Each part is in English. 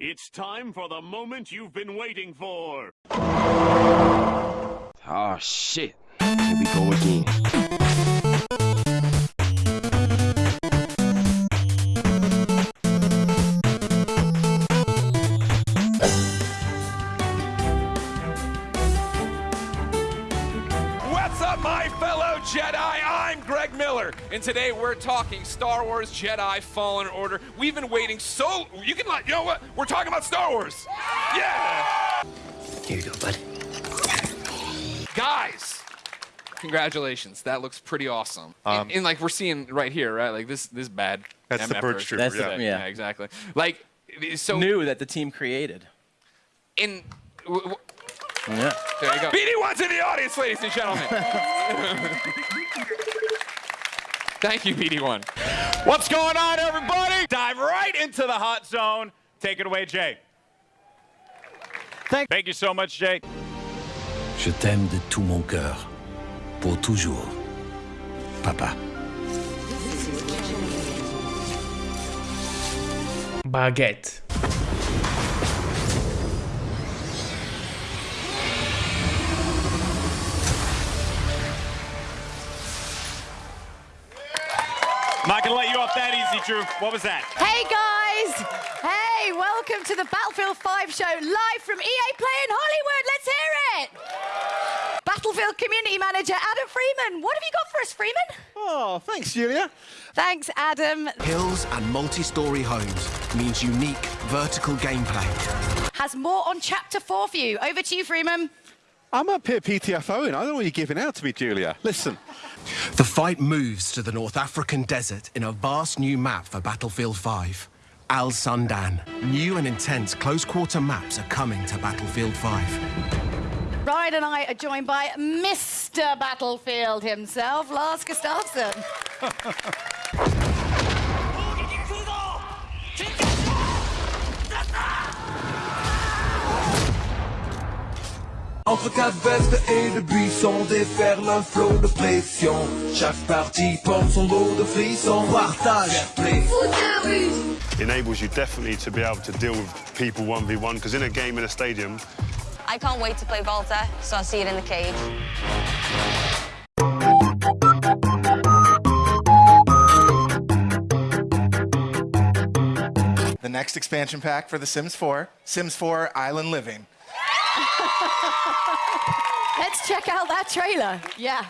It's time for the moment you've been waiting for. Oh shit. Here we go again. And today we're talking Star Wars Jedi Fallen Order. We've been waiting so. You can like You know what? We're talking about Star Wars. Yeah! Here you go, bud. Guys! Congratulations. That looks pretty awesome. and, and, um, like we're seeing right here, right? Like this this bad. That's the MF Birch version. Trooper, That's the- yeah. yeah. yeah, exactly. Like so New that the team created. in w- w- Yeah. there you go. BD1's in the audience, ladies and gentlemen. Thank you, BD1. What's going on, everybody? Dive right into the hot zone. Take it away, Jay. Thank, Thank you so much, Jay. Je t'aime de tout mon cœur. Pour toujours. Papa. Baguette. I'm not gonna let you off that easy, Drew. What was that? Hey guys! Hey, welcome to the Battlefield 5 show live from EA Play in Hollywood. Let's hear it! Battlefield Community Manager Adam Freeman. What have you got for us, Freeman? Oh, thanks, Julia. Thanks, Adam. Hills and multi-story homes means unique vertical gameplay. Has more on Chapter 4 for you. Over to you, Freeman. I'm up here PTFOing. I don't know what you're giving out to me, Julia. Listen, The fight moves to the North African desert in a vast new map for Battlefield 5. Al Sundan. New and intense close-quarter maps are coming to Battlefield 5. Ryan and I are joined by Mr. Battlefield himself, Lars Gustavsson. Entre quatre vestes et de buissons déferle un flot de pression. Chaque partie porte son lot de frissons. Partage, play. Enables you definitely to be able to deal with people 1v1, because in a game in a stadium, I can't wait to play Volta, so I'll see it in the cage. The next expansion pack for The Sims 4, Sims 4 Island Living. Let's check out that trailer. Yeah.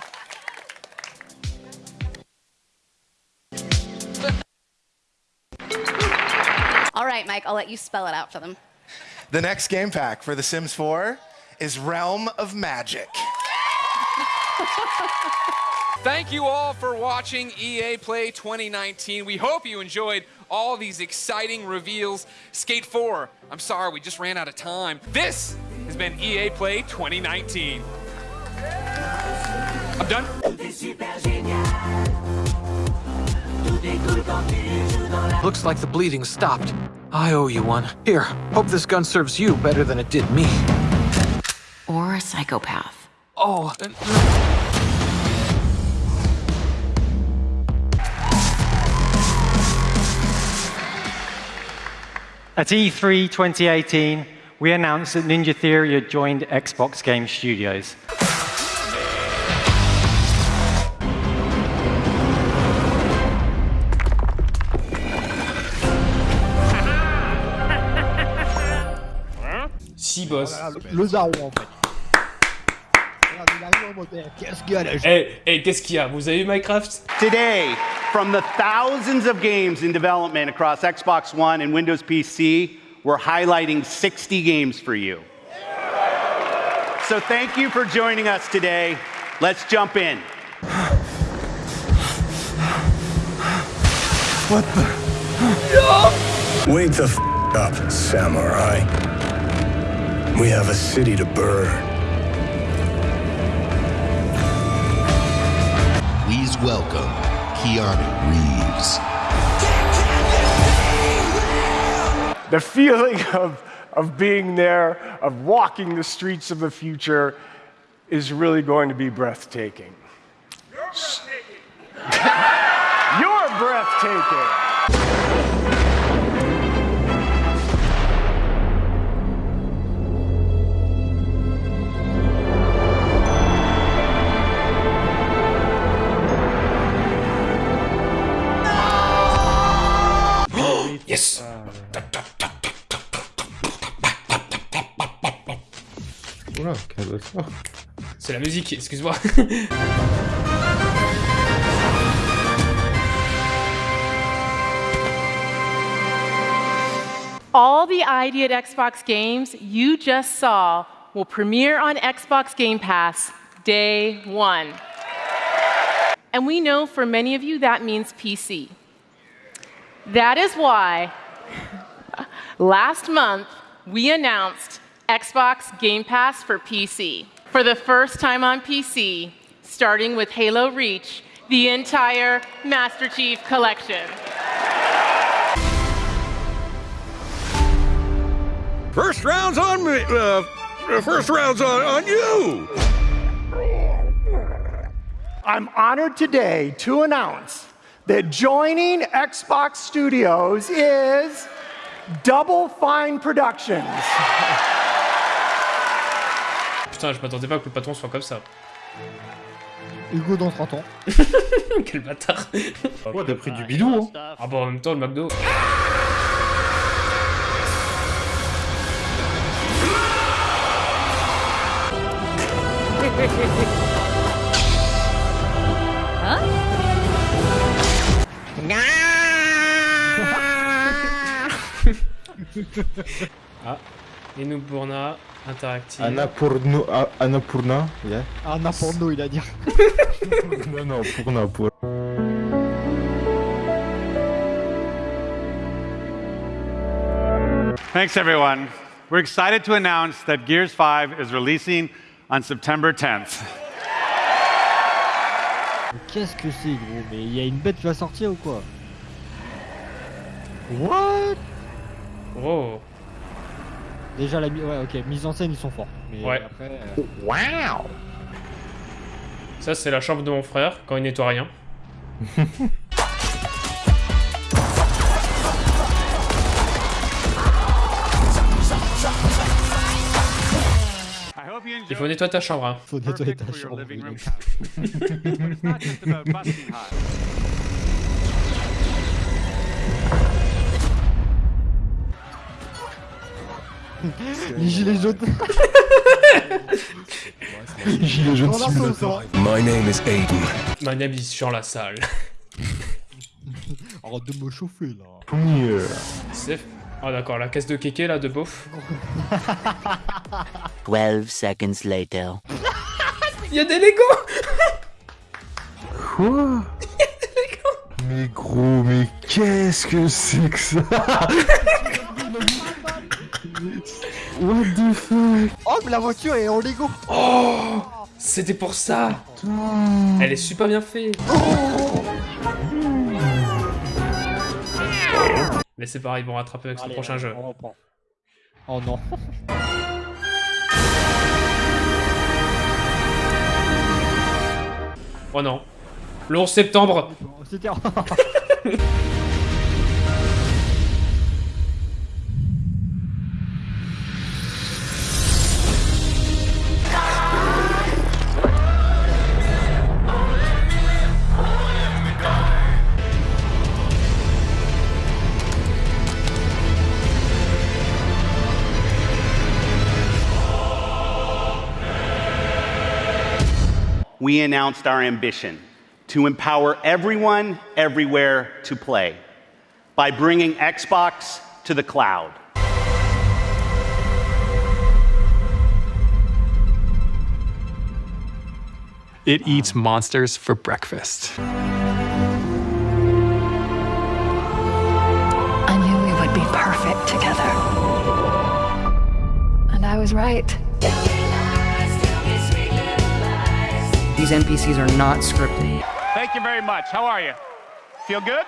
All right, Mike, I'll let you spell it out for them. The next game pack for The Sims 4 is Realm of Magic. Thank you all for watching EA Play 2019. We hope you enjoyed all these exciting reveals. Skate 4, I'm sorry, we just ran out of time. This has been EA Play 2019. I'm done. Looks like the bleeding stopped. I owe you one. Here, hope this gun serves you better than it did me. Or a psychopath. Oh, uh, At E E3 2018, we announced that Ninja Theory had joined Xbox Game Studios. Si boss. Le Zaro, en fait. Regarde, il arrive en mode, Qu'est-ce qu'il y a là Eh, eh, qu'est-ce qu'il y a Vous avez vu Minecraft Today, from the thousands of games in development across Xbox One and Windows PC, we're highlighting 60 games for you. So thank you for joining us today. Let's jump in. What the? No! Wake the f up, samurai. We have a city to burn. Please welcome Keanu Reeves. the feeling of, of being there, of walking the streets of the future, is really going to be breathtaking. You're breathtaking. You're breathtaking. Yes. Uh, Oula, calme-toi. C'est la musique, excuse-moi. All the ID at Xbox games you just saw will premiere on Xbox Game Pass day one. And we know for many of you that means PC. That is why last month we announced Xbox Game Pass for PC. For the first time on PC, starting with Halo Reach, the entire Master Chief Collection. First round's on me. Uh, first round's on, on you. I'm honored today to announce that joining Xbox Studios is Double Fine Productions. Putain, je m'attendais pas que le patron soit comme ça. Hugo dans 30 ans. Quel bâtard. Ouais, t'as pris du bidon, hein. Ah bon, en même temps, le McDo. ah, Enoupurna, interactive. Annapurna, ah, Annapurna, yeah. Il a dit. non, non, Purna, pour. Thanks, everyone. We're excited to announce that Gears 5 is releasing on September 10th. Qu'est-ce que c'est, gros Mais il y a une bête qui va sortir ou quoi? What? Oh. Déjà la mise... Ouais, ok, mise en scène, ils sont forts. Mais Ouais. après... euh, Wow Ça, c'est la chambre de mon frère quand il nettoie rien. Il faut nettoyer ta chambre. Hein. Faut nettoyer ta chambre. Les gilets jaunes. Gilet jaune Dans la sauce, simulator. My name is Aiden. Ma name is sur la salle. Arrête de me chauffer là. Première. C'est... Ah d'accord, la caisse de kéké là de beauf. 12 seconds later. Il y a des Lego Quoi? Mais gros, mais qu'est-ce que c'est que ça? What the fuck? Oh, mais la voiture est en Lego. Oh C'était pour ça Elle est super bien faite Mais c'est pareil, ils vont rattraper avec ce Allez, prochain allez, jeu. on reprend. Oh non. Oh non. Le 11 septembre C'était... we announced our ambition to empower everyone, everywhere to play by bringing Xbox to the cloud. It eats monsters for breakfast. I knew we would be perfect together. And I was right. These NPCs are not scripted. Thank you very much. How are you? Feel good?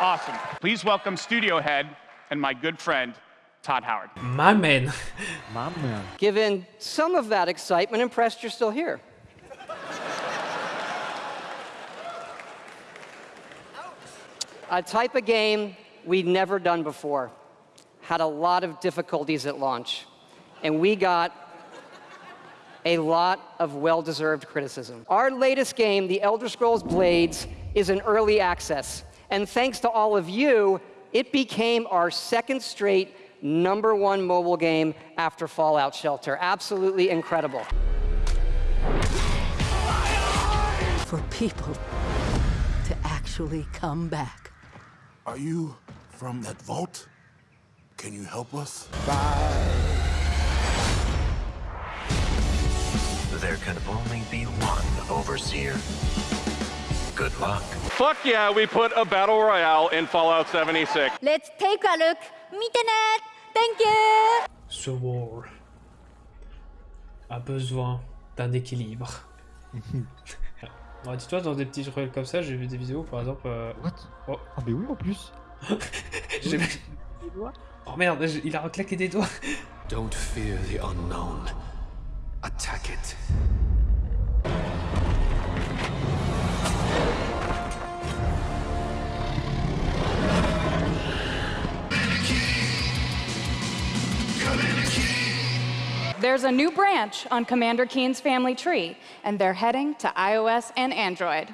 Awesome. Please welcome studio head and my good friend, Todd Howard. My man. My man. Given some of that excitement, impressed you're still here. A type of game we'd never done before. Had a lot of difficulties at launch. And we got a lot of well-deserved criticism. Our latest game, The Elder Scrolls Blades, is in early access. And thanks to all of you, it became our second straight number one mobile game after Fallout Shelter. Absolutely incredible. For people to actually come back. Are you from that vault? Can you help us? There can only be one overseer. Good luck. Fuck yeah, we put a battle royale in Fallout 76. Let's take a look. Internet. Thank you. Ce war a besoin d'un équilibre. Ouais, Dis-toi, dans des petits ruelles comme ça, j'ai vu des vidéos par exemple. euh, What? Oh, Ah, mais oui, en plus. j'ai Oh merde, il a reclaqué des doigts. Don't fear the unknown. Attack it. There's a new branch on Commander Keen's family tree, and they're heading to iOS and Android.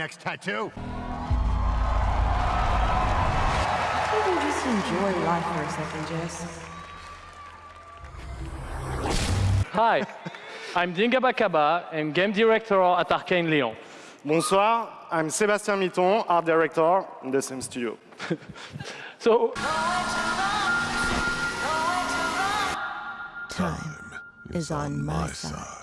Next tattoo. Maybe just enjoy life for a second, Jess. Hi, I'm Dinga Bakaba, I'm game director at Arcane Lyon. Bonsoir, I'm Sébastien Mitton, art director in the same studio. So, Time is on my side.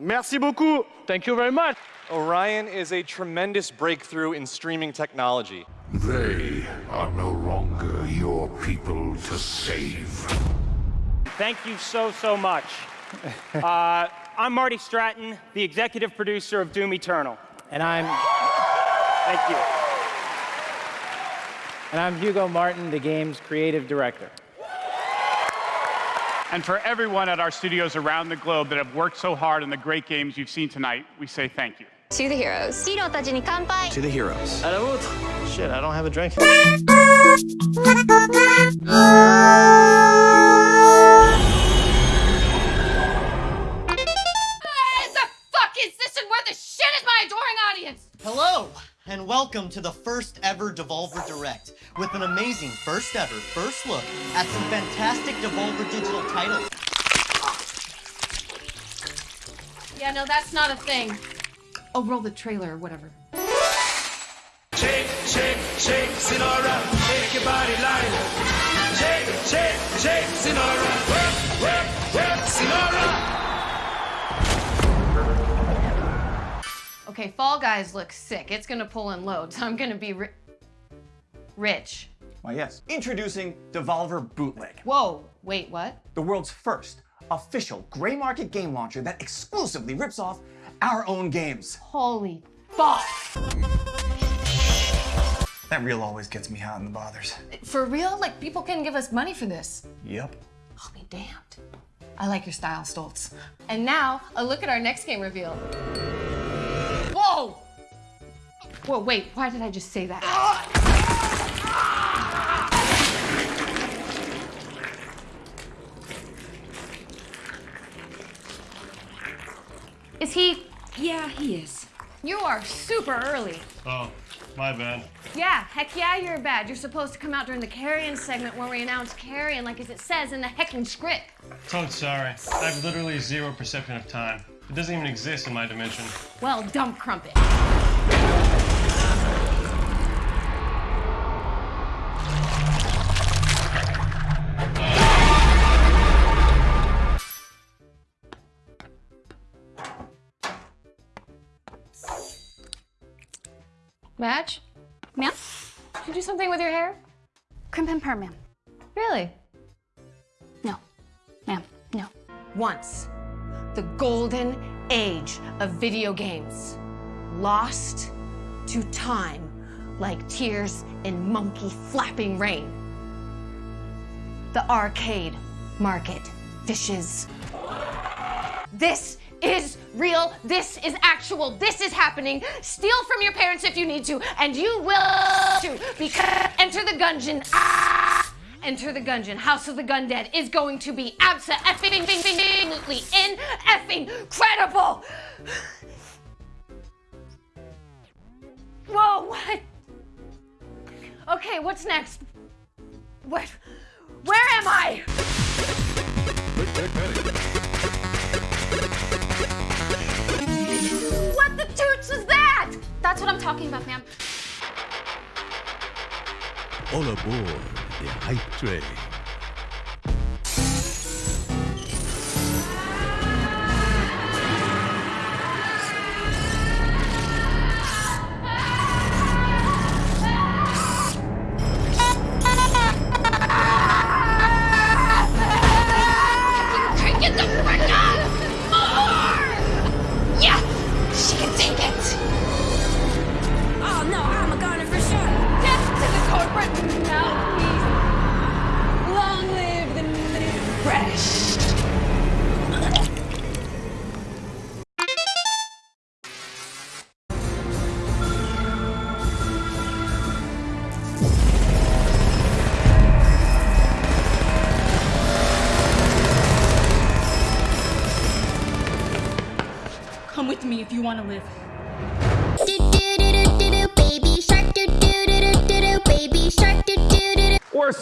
Merci beaucoup. Thank you very much. Orion is a tremendous breakthrough in streaming technology. They are no longer your people to save. Thank you so, so much. Uh, I'm Marty Stratton, the executive producer of Doom Eternal. And I'm Thank you. and I'm Hugo Martin, the game's creative director. And for everyone at our studios around the globe that have worked so hard on the great games you've seen tonight, we say thank you. To the heroes. To the heroes. À la vôtre. Shit, I don't have a drink. The fuck is this and where the shit is my adoring audience? Hello and welcome to the first ever Devolver Direct with an amazing first ever first look at some fantastic Devolver digital titles. Yeah, no, that's not a thing. Oh, roll the trailer or whatever. Shake, shake, shake, Sinora. Shake your body like Shake, shake, shake, Sinora. Work, work, work, Sinora. Okay, Fall Guys looks sick. It's gonna pull in loads. I'm gonna be ri- rich. Why, yes. Introducing Devolver Bootleg, Whoa, wait, what? the world's first official gray market game launcher that exclusively rips off our own games. Holy fuck! That reel always gets me hot in the bothers. For real? Like, people can give us money for this. Yep. I'll be damned. I like your style, Stoltz. And now, a look at our next game reveal. Whoa! Whoa, wait, why did I just say that? Is he? Yeah, he is. You are super early. Oh, my bad. Yeah, heck yeah, you're bad. You're supposed to come out during the Carrion segment where we announce Carrion like as it says in the heckin' script. Toad, sorry. I have literally zero perception of time. It doesn't even exist in my dimension. Well, dump crumpet. Madge? Ma'am? Did you do something with your hair? Crimp and perm, ma'am. Really? No. Ma'am, no. Once. The golden age of video games. lost to time like tears in monkey flapping rain. The arcade market fishes. This is real. This is actual. This is happening. Steal from your parents if you need to, and you will too. Because enter the gungeon. Ah! Enter the gungeon. House of the Gundead is going to be absolutely in effing credible. Whoa, what? Okay, what's next? What? Where am I? Is that? That's what I'm talking about, ma'am. All aboard the hype train.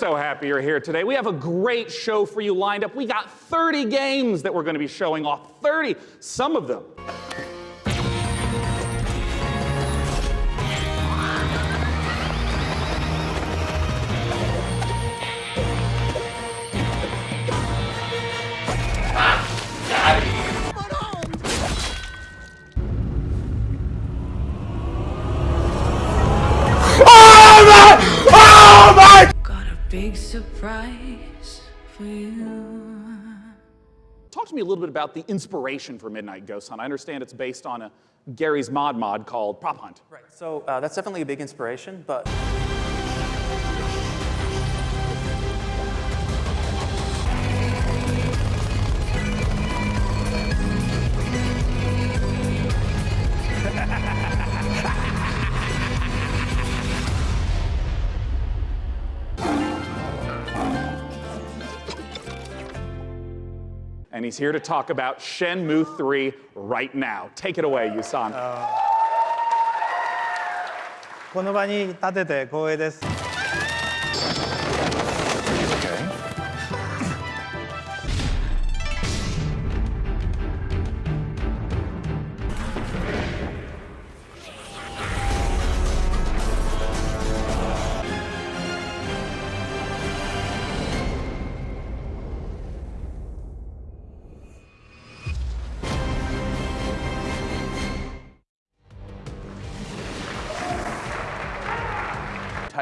So happy you're here today. We have a great show for you lined up. We got 30 games that we're going to be showing off. 30, some of them. Big surprise for you. Talk to me a little bit about the inspiration for Midnight Ghost Hunt. I understand it's based on a Garry's Mod mod called Prop Hunt. Right. So uh, that's definitely a big inspiration, but. And he's here to talk about Shenmue 3 right now. Take it away, Yusan. この場に立てて光栄です。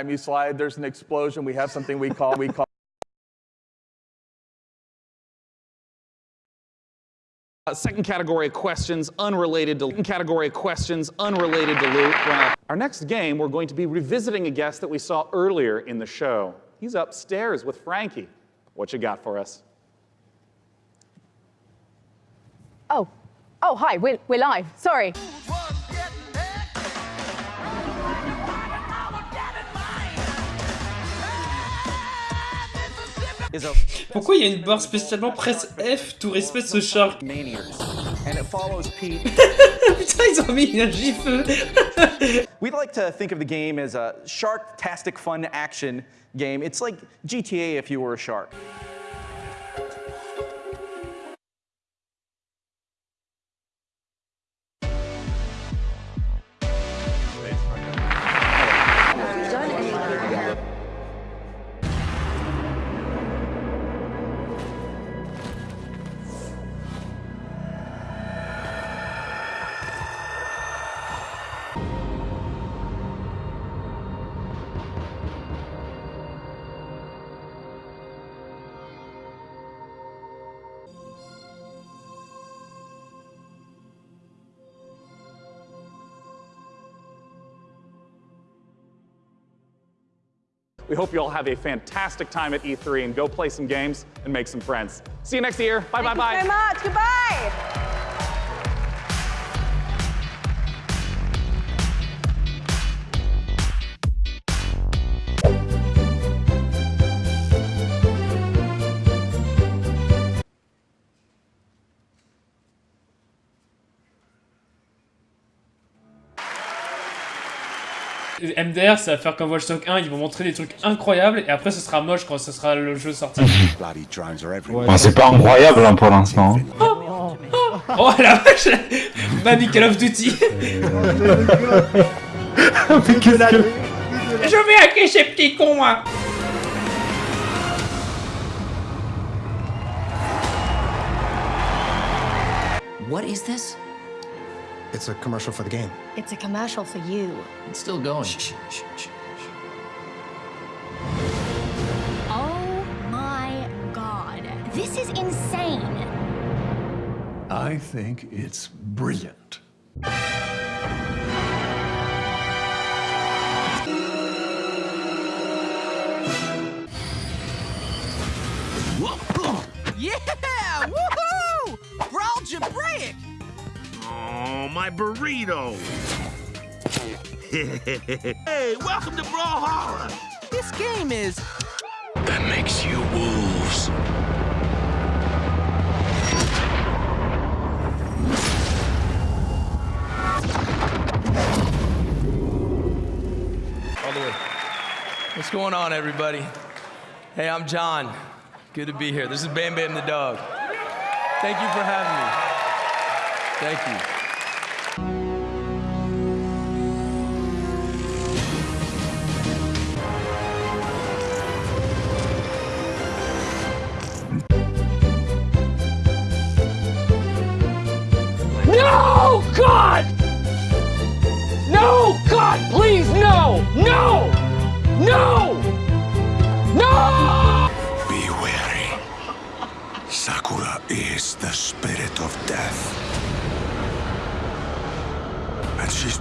Time you slide, there's an explosion. We have something we call we call. Uh, second category of questions unrelated to second category of questions unrelated to loot. Well, our next game, we're going to be revisiting a guest that we saw earlier in the show. He's upstairs with Frankie. What you got for us? Oh, oh, hi, we're, we're live. Sorry. Pourquoi il y a une barre spécialement presse F to respect ce shark and it follows Pete. Putain, ils ont mis un gif. We'd like to think of the game as a shark-tastic fun action game. It's like GTA if you were a shark. We hope you all have a fantastic time at E3 and go play some games and make some friends. See you next year. Bye, bye, Thank bye. you so much. Goodbye. MDR, ça va faire comme Watch Dogs 1, ils vont montrer des trucs incroyables et après ce sera moche quand ce sera le jeu sorti. Bon, c'est pas incroyable hein, pour l'instant. oh la vache Mamie Call of Duty Je vais hacker ces petits cons moi What is this? It's a commercial for the game. It's a commercial for you. It's still going. Oh my god. This is insane. I think it's brilliant. Yeah! Woohoo! Brawl Jabraic! Oh, my burrito! hey, welcome to Brawlhalla! This game is. That makes you wolves. All the way. What's going on, everybody? Hey, I'm John. Good to be here. This is Bam Bam the dog. Thank you for having me. Thank you.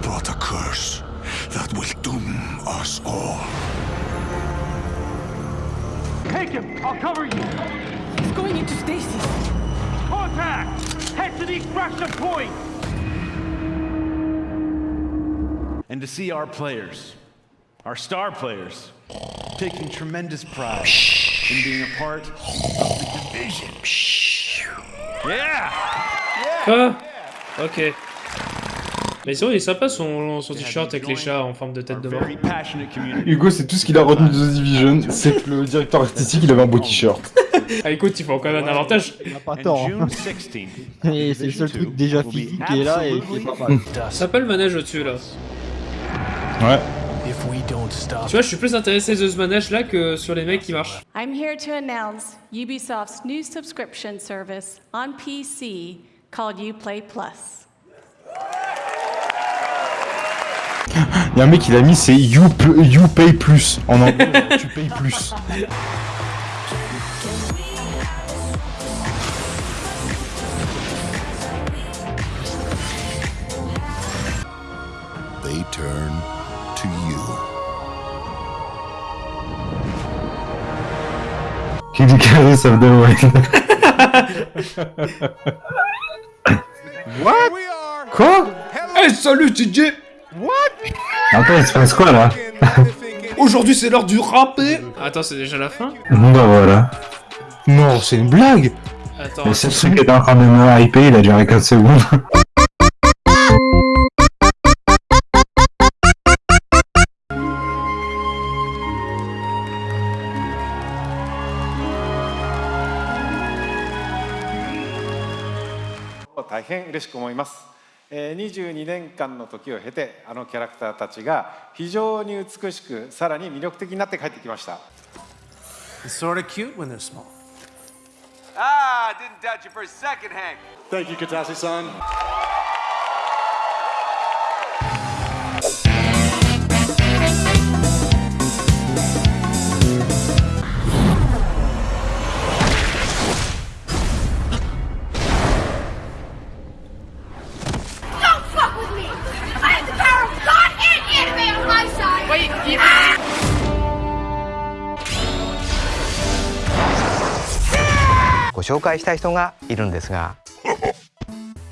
Brought a curse that will doom us all. Take him! I'll cover you! He's going into stasis. Contact! Head to the extraction point! and to see our players, our star players, taking tremendous pride in being a part of the division. Yeah! Quoi Ok. Mais sinon il est sympa son, son t-shirt avec les chats en forme de tête de mort. Hugo, c'est tout ce qu'il a retenu de The Division, c'est que le directeur artistique, il avait un beau t-shirt. Ah écoute, ils font quand même un avantage. Pas tort. hein. Et c'est le seul truc déjà physique qui est là et qui est pas mal. Ça peut le manège au-dessus là. Ouais. If we don't stop. Tu vois, je suis plus intéressé de ce manège là que sur les mecs qui marchent. I'm here to announce Ubisoft's new subscription service on PC called Uplay Plus. Il y a un mec, il a mis c'est you, you Pay Plus. En anglais, tu payes plus. They turn to you. Kid Icarus of the Wild. What? Quoi? Hey, salut TJ Attends, il se passe quoi là Aujourd'hui c'est l'heure du râpé Attends, c'est déjà la fin Bah voilà. Non, c'est une blague Attends. Mais ce truc est en train de me hyper, il a duré 4 secondes. Thank 大変嬉しく思います。 えー22年間の時を経てあのキャラクターたちが非常に美しくさらに魅力的になって帰ってきました。It's sort of cute when they're small. Ah, didn't doubt you for a second, Hank. Thank you, Katase-san. Don't 紹介したい人がいるんですが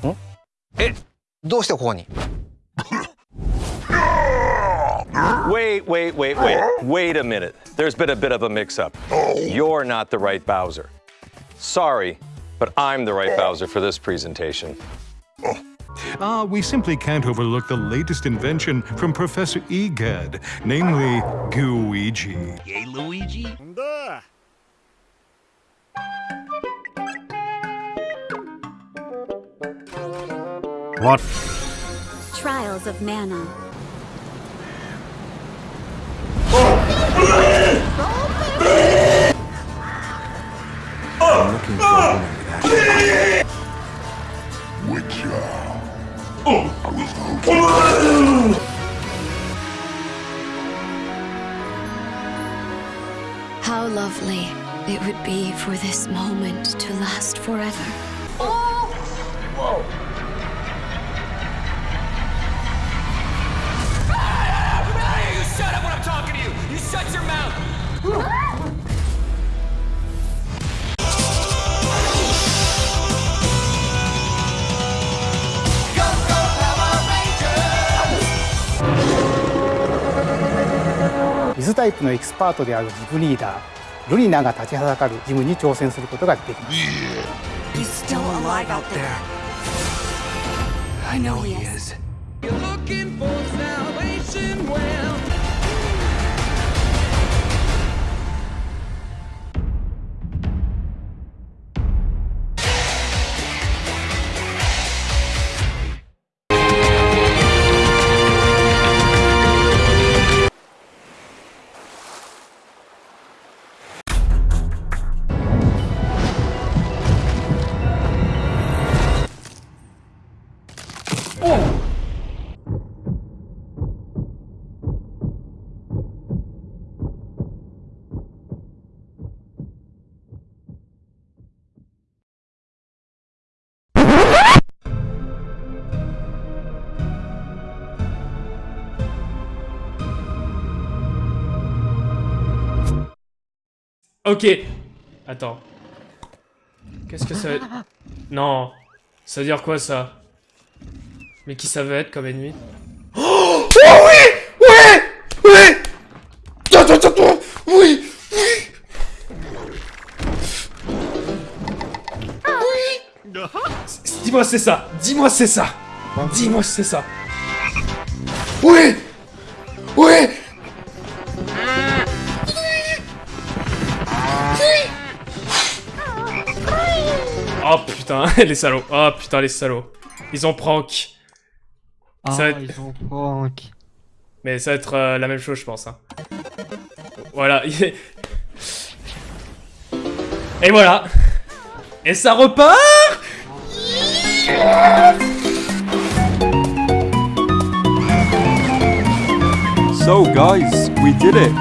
んえどうしてここに Wait, wait, wait, wait. Wait a minute. There's been a bit of a mix up. You're not the right Bowser. Sorry, but I'm the right Bowser for this presentation. Ah, we simply can't overlook the latest invention from Professor Egad, namely Gooigi. Yay, Luigi? What? Trials of Mana. I'm looking for a woman with action. Witcher. I was hoping. How lovely it would be for this moment to last forever. Oh! Whoa! タイプのエキスパートであるジムリーダールリナが立ちはだかるジムに挑戦することができます。He's Ok. Attends. Qu'est-ce que ça. Non. Ça veut dire quoi, ça? Mais qui ça veut être comme ennemi Oh oui Ouais Ouais Attends, attends, attends Oui Dis-moi c'est ça. Dis-moi c'est ça. Dis-moi c'est ça. Oui. Oui. Oh putain, les salauds. Oh putain, les salauds. Ils ont prank Ah, Ça va être- ils ont prank. Mais ça va être euh, la même chose, je pense. hein. Voilà. Et voilà. Et ça repart So guys, we did it.